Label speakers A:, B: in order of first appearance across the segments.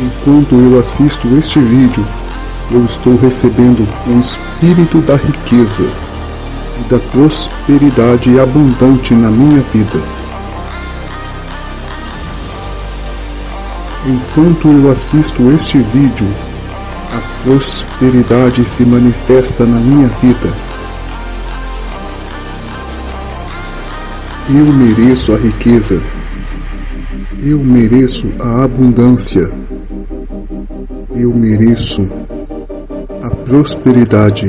A: Enquanto eu assisto este vídeo, eu estou recebendo o espírito da riqueza e da prosperidade abundante na minha vida. Enquanto eu assisto este vídeo, a prosperidade se manifesta na minha vida. Eu mereço a riqueza. Eu mereço a abundância. Eu mereço a prosperidade.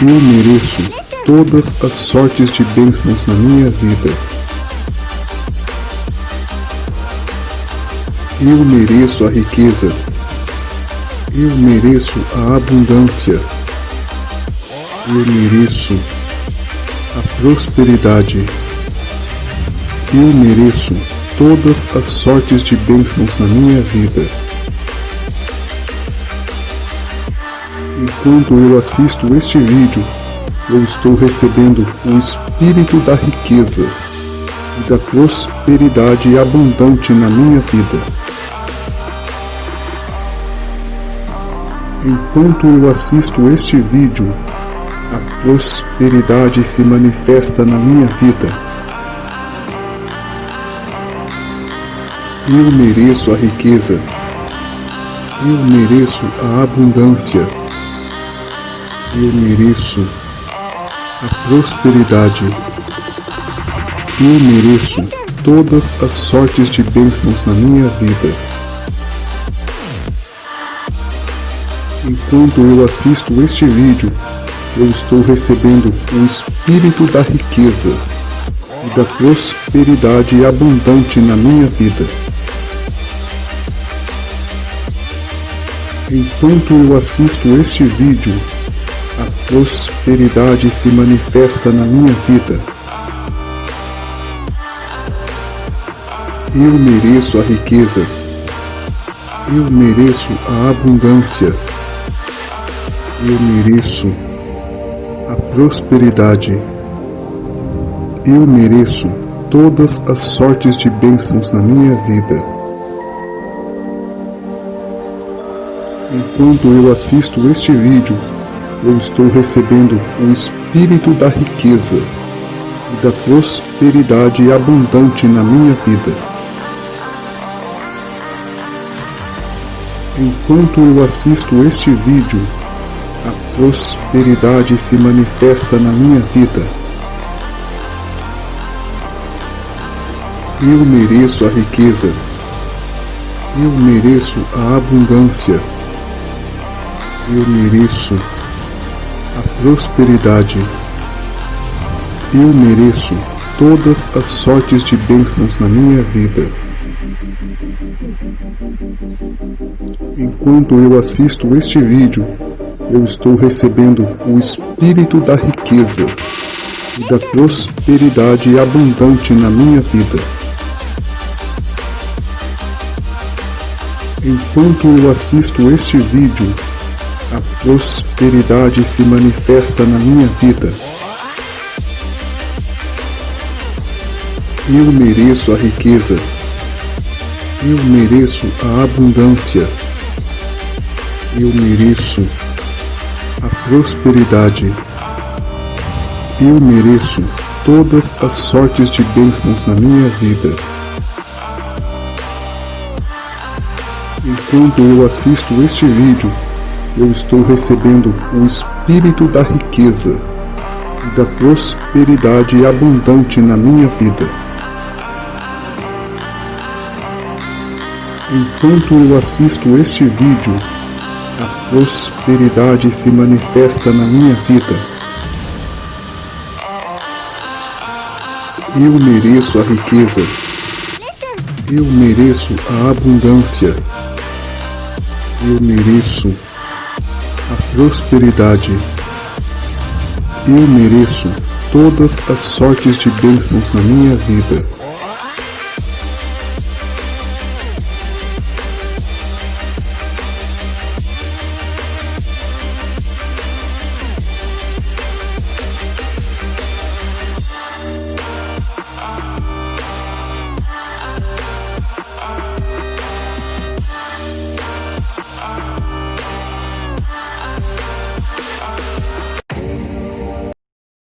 A: Eu mereço todas as sortes de bênçãos na minha vida. Eu mereço a riqueza. Eu mereço a abundância. Eu mereço a prosperidade. Eu mereço todas as sortes de bênçãos na minha vida. Enquanto eu assisto este vídeo, eu estou recebendo o espírito da riqueza e da prosperidade abundante na minha vida. Enquanto eu assisto este vídeo, a prosperidade se manifesta na minha vida. Eu mereço a riqueza. Eu mereço a abundância. Eu mereço a prosperidade. Eu mereço todas as sortes de bênçãos na minha vida. Enquanto eu assisto este vídeo, eu estou recebendo o espírito da riqueza e da prosperidade abundante na minha vida. Enquanto eu assisto este vídeo, a prosperidade se manifesta na minha vida. Eu mereço a riqueza. Eu mereço a abundância. Eu mereço a prosperidade. Eu mereço todas as sortes de bênçãos na minha vida. Enquanto eu assisto este vídeo, eu estou recebendo o espírito da riqueza e da prosperidade abundante na minha vida. Enquanto eu assisto este vídeo, a prosperidade se manifesta na minha vida. Eu mereço a riqueza. Eu mereço a abundância eu mereço a prosperidade. Eu mereço todas as sortes de bênçãos na minha vida. Enquanto eu assisto este vídeo, eu estou recebendo o espírito da riqueza e da prosperidade abundante na minha vida. Enquanto eu assisto este vídeo, a prosperidade se manifesta na minha vida. Eu mereço a riqueza. Eu mereço a abundância. Eu mereço a prosperidade. Eu mereço todas as sortes de bênçãos na minha vida. Enquanto eu assisto este vídeo, eu estou recebendo o espírito da riqueza e da prosperidade abundante na minha vida. Enquanto eu assisto este vídeo, a prosperidade se manifesta na minha vida. Eu mereço a riqueza. Eu mereço a abundância. Eu mereço prosperidade. Eu mereço todas as sortes de bênçãos na minha vida.